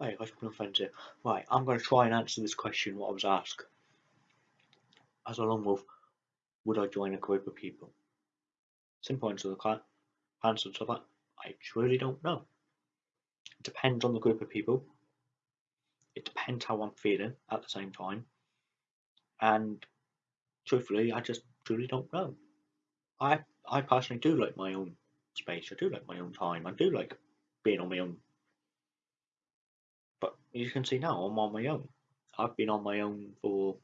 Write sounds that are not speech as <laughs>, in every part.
Hey, I've no friends here. Right, I'm going to try and answer this question what I was asked. As a lone wolf, would I join a group of people? Simple answer to that. Answer to that. I truly don't know. It depends on the group of people. It depends how I'm feeling at the same time. And truthfully, I just truly don't know. I I personally do like my own space. I do like my own time. I do like being on my own. You can see now, I'm on my own. I've been on my own for,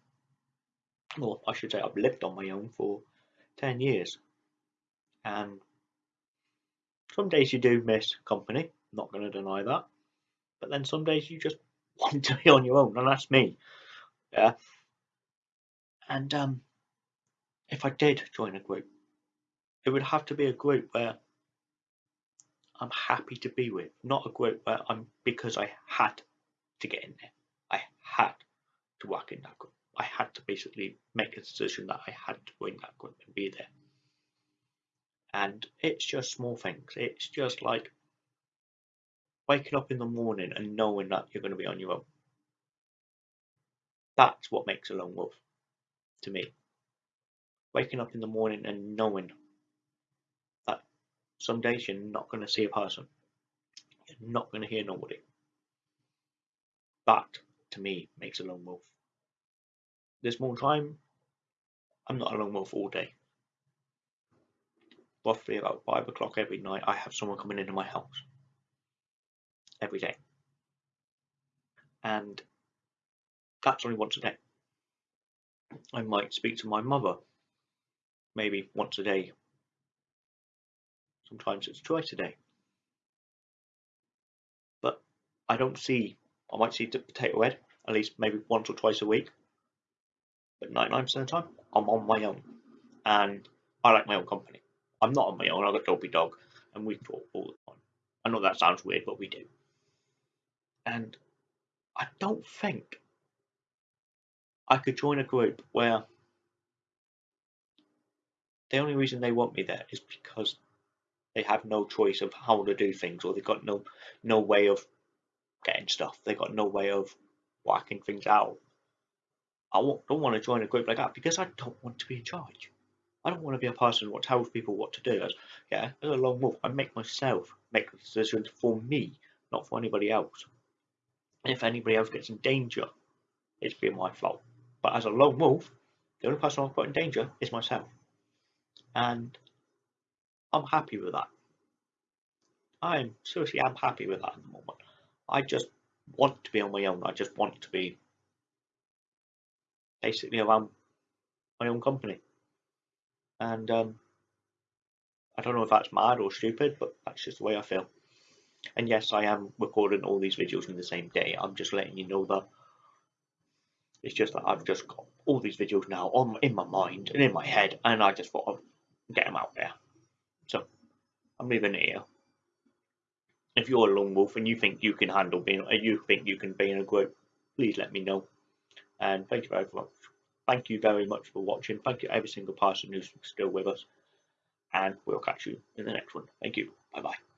well, I should say I've lived on my own for 10 years. And some days you do miss company, not going to deny that. But then some days you just <laughs> want to be on your own, and that's me. Yeah. And um, if I did join a group, it would have to be a group where I'm happy to be with, not a group where I'm because I had to get in there. I had to work in that group. I had to basically make a decision that I had to join that group and be there. And it's just small things. It's just like waking up in the morning and knowing that you're going to be on your own. That's what makes a lone wolf to me. Waking up in the morning and knowing that some days you're not going to see a person, you're not going to hear nobody. That to me makes a lone wolf. This more time, I'm not a lone wolf all day. Roughly about five o'clock every night, I have someone coming into my house every day. And that's only once a day. I might speak to my mother maybe once a day. Sometimes it's twice a day. But I don't see, I might see potato head at least maybe once or twice a week. But 99% of the time, I'm on my own. And I like my own company. I'm not on my own, I've got Dopey Dog, and we talk all the time. I know that sounds weird, but we do. And I don't think I could join a group where the only reason they want me there is because they have no choice of how to do things or they've got no no way of getting stuff. They've got no way of working things out. I don't want to join a group like that because I don't want to be in charge. I don't want to be a person what tells people what to do. As yeah a lone wolf I make myself make decisions for me not for anybody else. And if anybody else gets in danger it's been my fault. But as a lone wolf the only person I've put in danger is myself. And I'm happy with that. I'm seriously I'm happy with that at the moment. I just want to be on my own. I just want to be basically around my own company. And um, I don't know if that's mad or stupid, but that's just the way I feel. And yes, I am recording all these videos in the same day. I'm just letting you know that it's just that I've just got all these videos now on in my mind and in my head, and I just thought I'd get them out there. So I'm leaving it here. If you're a lone wolf and you think you can handle being, uh, you think you can be in a group, please let me know. And thank you very much. Thank you very much for watching. Thank you every single person who's still with us. And we'll catch you in the next one. Thank you. Bye bye.